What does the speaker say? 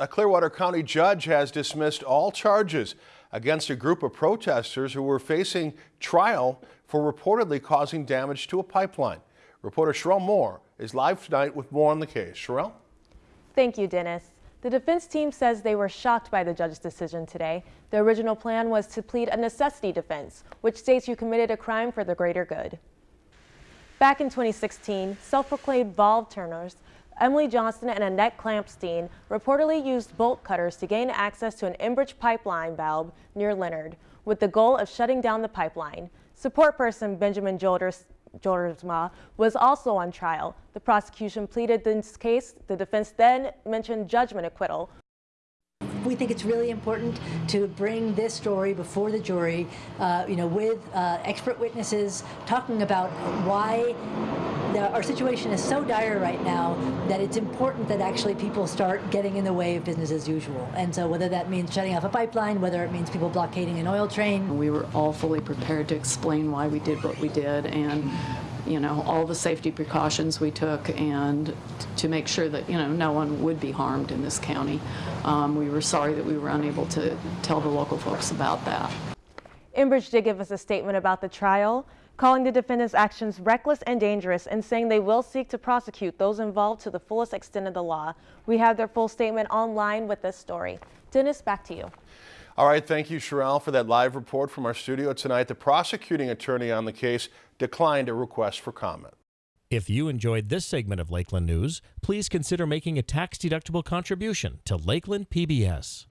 A Clearwater County judge has dismissed all charges against a group of protesters who were facing trial for reportedly causing damage to a pipeline. Reporter Sherelle Moore is live tonight with more on the case. Sherelle? Thank you, Dennis. The defense team says they were shocked by the judge's decision today. The original plan was to plead a necessity defense, which states you committed a crime for the greater good. Back in 2016, self-proclaimed valve turners Emily Johnston and Annette Klapstein reportedly used bolt cutters to gain access to an Enbridge pipeline valve near Leonard, with the goal of shutting down the pipeline. Support person Benjamin Joldersma was also on trial. The prosecution pleaded this case. The defense then mentioned judgment acquittal, we think it's really important to bring this story before the jury, uh, you know, with uh, expert witnesses talking about why the, our situation is so dire right now that it's important that actually people start getting in the way of business as usual. And so whether that means shutting off a pipeline, whether it means people blockading an oil train. We were all fully prepared to explain why we did what we did and you know, all the safety precautions we took and to make sure that, you know, no one would be harmed in this county. Um, we were sorry that we were unable to tell the local folks about that. Enbridge did give us a statement about the trial calling the defendants' actions reckless and dangerous and saying they will seek to prosecute those involved to the fullest extent of the law. We have their full statement online with this story. Dennis, back to you. All right, thank you, Sherelle, for that live report from our studio tonight. The prosecuting attorney on the case declined a request for comment. If you enjoyed this segment of Lakeland News, please consider making a tax-deductible contribution to Lakeland PBS.